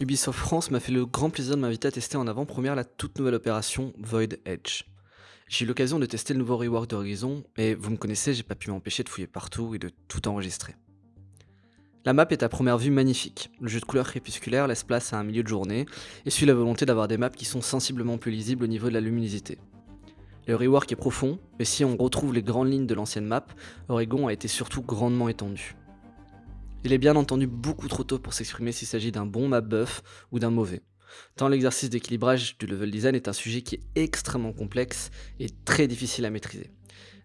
Ubisoft France m'a fait le grand plaisir de m'inviter à tester en avant-première la toute nouvelle opération Void Edge. J'ai eu l'occasion de tester le nouveau rework d'Horizon, et vous me connaissez, j'ai pas pu m'empêcher de fouiller partout et de tout enregistrer. La map est à première vue magnifique. Le jeu de couleurs crépusculaires laisse place à un milieu de journée et suit la volonté d'avoir des maps qui sont sensiblement plus lisibles au niveau de la luminosité. Le rework est profond, mais si on retrouve les grandes lignes de l'ancienne map, Oregon a été surtout grandement étendu. Il est bien entendu beaucoup trop tôt pour s'exprimer s'il s'agit d'un bon map buff ou d'un mauvais. Tant l'exercice d'équilibrage du level design est un sujet qui est extrêmement complexe et très difficile à maîtriser.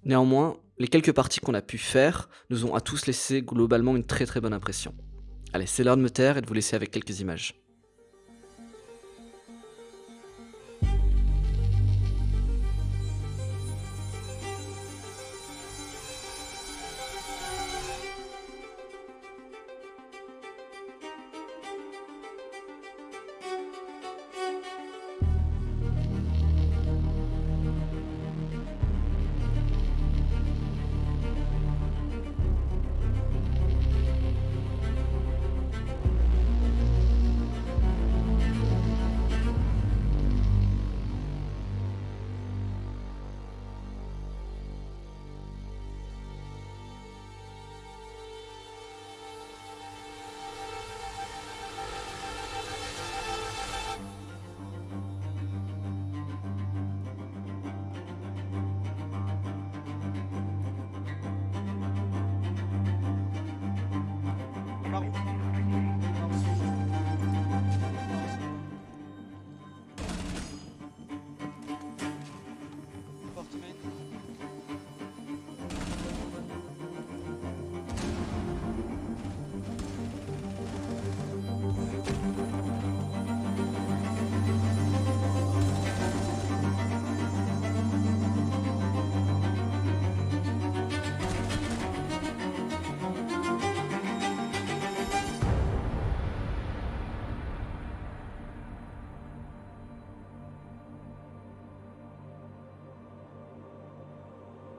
Néanmoins, les quelques parties qu'on a pu faire nous ont à tous laissé globalement une très très bonne impression. Allez, c'est l'heure de me taire et de vous laisser avec quelques images.